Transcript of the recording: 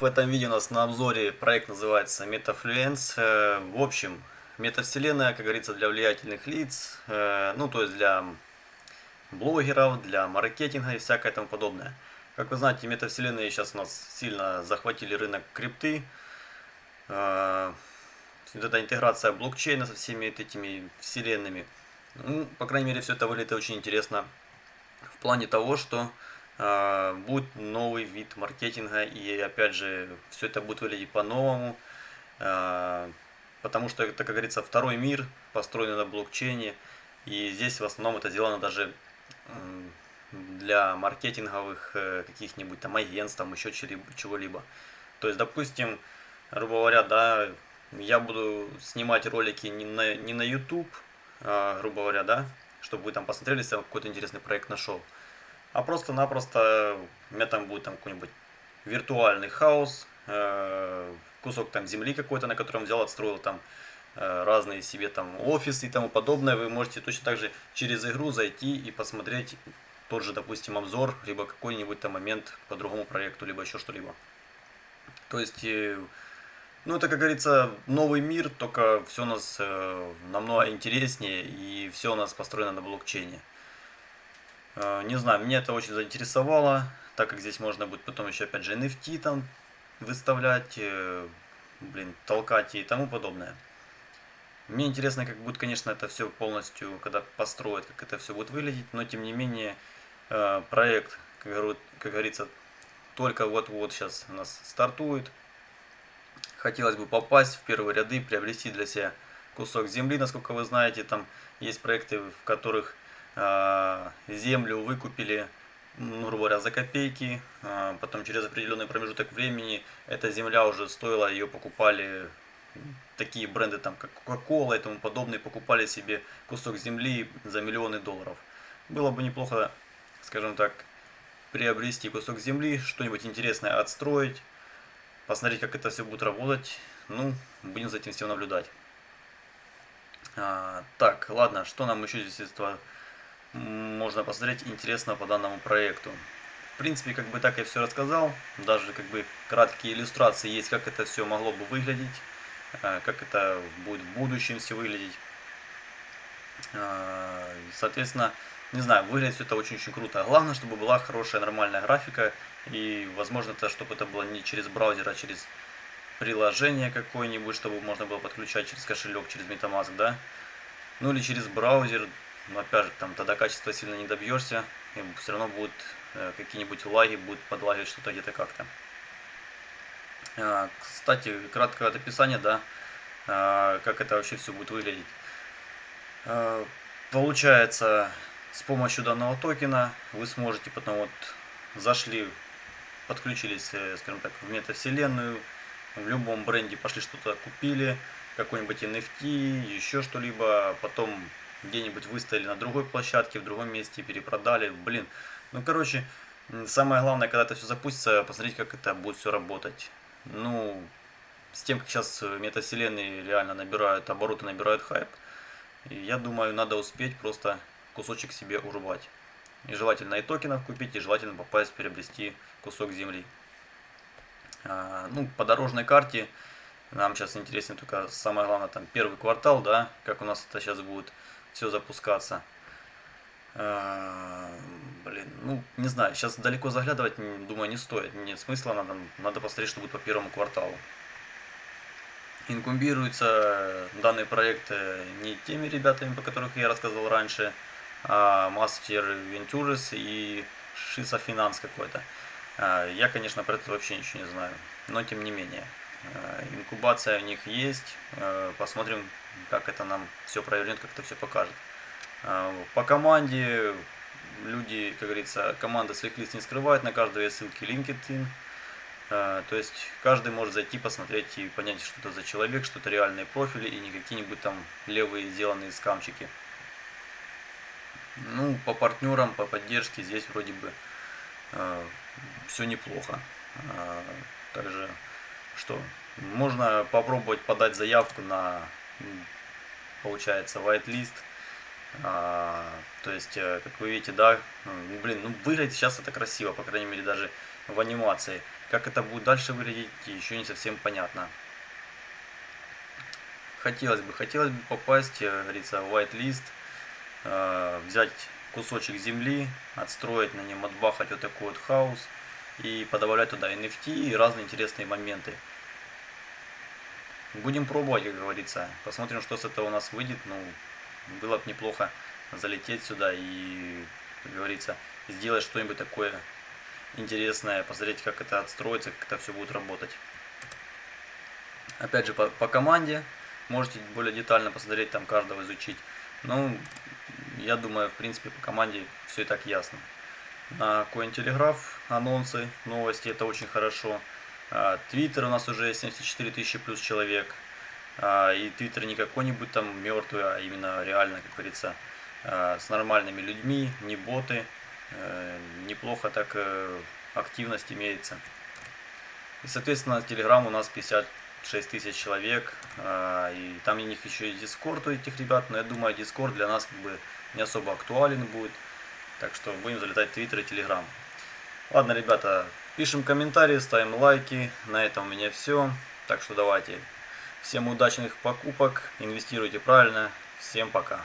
В этом видео у нас на обзоре проект называется MetaFluence. Э, в общем, метавселенная, как говорится, для влиятельных лиц, э, ну то есть для блогеров, для маркетинга и всякое тому подобное. Как вы знаете, метавселенные сейчас у нас сильно захватили рынок крипты. Э, вот эта интеграция блокчейна со всеми этими вселенными. Ну, по крайней мере, все это выглядит очень интересно в плане того, что будет новый вид маркетинга и опять же все это будет выглядеть по-новому, а, потому что это, как говорится, второй мир, построенный на блокчейне, и здесь в основном это сделано даже для маркетинговых э, каких-нибудь там агентств, там еще чего-либо. То есть, допустим, грубо говоря, да, я буду снимать ролики не на, не на YouTube, а, грубо говоря, да, чтобы вы там посмотрели, если какой-то интересный проект нашел а просто-напросто у меня там будет там какой-нибудь виртуальный хаос, э, кусок там земли какой-то, на котором взял, отстроил там э, разные себе там офисы и тому подобное. Вы можете точно так же через игру зайти и посмотреть тот же, допустим, обзор, либо какой-нибудь там момент по другому проекту, либо еще что-либо. То есть, э, ну это, как говорится, новый мир, только все у нас намного интереснее и все у нас построено на блокчейне. Э, не знаю, меня это очень заинтересовало, так как здесь можно будет потом еще опять же NFT там выставлять, э, блин, толкать и тому подобное. Мне интересно, как будет, конечно, это все полностью, когда построят, как это все будет выглядеть, но тем не менее э, проект, как говорится, только вот-вот сейчас у нас стартует. Хотелось бы попасть в первые ряды, приобрести для себя кусок земли, насколько вы знаете, там есть проекты, в которых землю выкупили, ну, грубо говоря, за копейки, а, потом через определенный промежуток времени эта земля уже стоила, ее покупали такие бренды, там, как Coca-Cola и тому подобное, покупали себе кусок земли за миллионы долларов. Было бы неплохо, скажем так, приобрести кусок земли, что-нибудь интересное отстроить, посмотреть, как это все будет работать. Ну, будем за этим всем наблюдать. А, так, ладно, что нам еще здесь этого можно посмотреть интересно по данному проекту. В принципе, как бы так я все рассказал, даже как бы краткие иллюстрации есть, как это все могло бы выглядеть, э, как это будет в будущем все выглядеть. Э, соответственно, не знаю, выглядит все это очень-очень круто. Главное, чтобы была хорошая нормальная графика и, возможно, это, чтобы это было не через браузер, а через приложение какое-нибудь, чтобы можно было подключать через кошелек, через MetaMask, да. Ну или через браузер, но опять же, там тогда качества сильно не добьешься, и все равно будут э, какие-нибудь лаги, будут подлагивать что-то где-то как-то. А, кстати, краткое описание, да, а, как это вообще все будет выглядеть. А, получается, с помощью данного токена вы сможете потом вот зашли, подключились, э, скажем так, в метавселенную, в любом бренде пошли что-то купили, какой-нибудь NFT, еще что-либо, потом где-нибудь выставили на другой площадке, в другом месте, перепродали. Блин, ну короче, самое главное, когда это все запустится, посмотреть, как это будет все работать. Ну, с тем, как сейчас метавселенные реально набирают обороты, набирают хайп, я думаю, надо успеть просто кусочек себе урвать. И желательно и токенов купить, и желательно попасть, приобрести кусок земли. А, ну, по дорожной карте нам сейчас интереснее только самое главное, там первый квартал, да, как у нас это сейчас будет все запускаться. А, блин, ну, не знаю, сейчас далеко заглядывать, думаю, не стоит, нет смысла, надо, надо посмотреть, что будет по первому кварталу. Инкумбируется данный проект э, не теми ребятами, по которых я рассказывал раньше, а Master Ventures и Шиса Финанс какой-то. А, я, конечно, про это вообще ничего не знаю, но тем не менее. А, инкубация у них есть, э, посмотрим, как это нам все провернет, как это все покажет. А, по команде люди, как говорится, команда своих лиц не скрывает, на каждой есть ссылки LinkedIn. А, то есть каждый может зайти, посмотреть и понять, что это за человек, что это реальные профили и не какие-нибудь там левые сделанные скамчики. Ну, по партнерам, по поддержке здесь вроде бы э, все неплохо. Э, также, что, можно попробовать подать заявку на получается whitelist. А, то есть, как вы видите, да, ну, блин, ну выглядит сейчас это красиво, по крайней мере даже в анимации. Как это будет дальше выглядеть, еще не совсем понятно. Хотелось бы, хотелось бы попасть, как говорится, в whitelist, э, взять кусочек земли, отстроить на нем, отбахать вот такой вот хаос и подобавлять туда NFT и разные интересные моменты. Будем пробовать, как говорится. Посмотрим, что с этого у нас выйдет. Ну, было бы неплохо залететь сюда и, как говорится, сделать что-нибудь такое интересное, посмотреть, как это отстроится, как это все будет работать. Опять же, по, по команде можете более детально посмотреть, там каждого изучить. Ну, я думаю, в принципе, по команде все и так ясно. На Cointelegraph анонсы, новости, это очень хорошо. Твиттер у нас уже 74 тысячи плюс человек. А, и Твиттер не какой-нибудь там мертвый, а именно реально, как говорится, а, с нормальными людьми, не боты. Э, неплохо так э, активность имеется. И, соответственно, Telegram у нас 56 тысяч человек. А, и там у них еще и Discord у этих ребят. Но я думаю, Discord для нас как бы не особо актуален будет. Так что будем залетать в Twitter и Telegram. Ладно, ребята, пишем комментарии, ставим лайки. На этом у меня все. Так что давайте. Всем удачных покупок, инвестируйте правильно. Всем пока.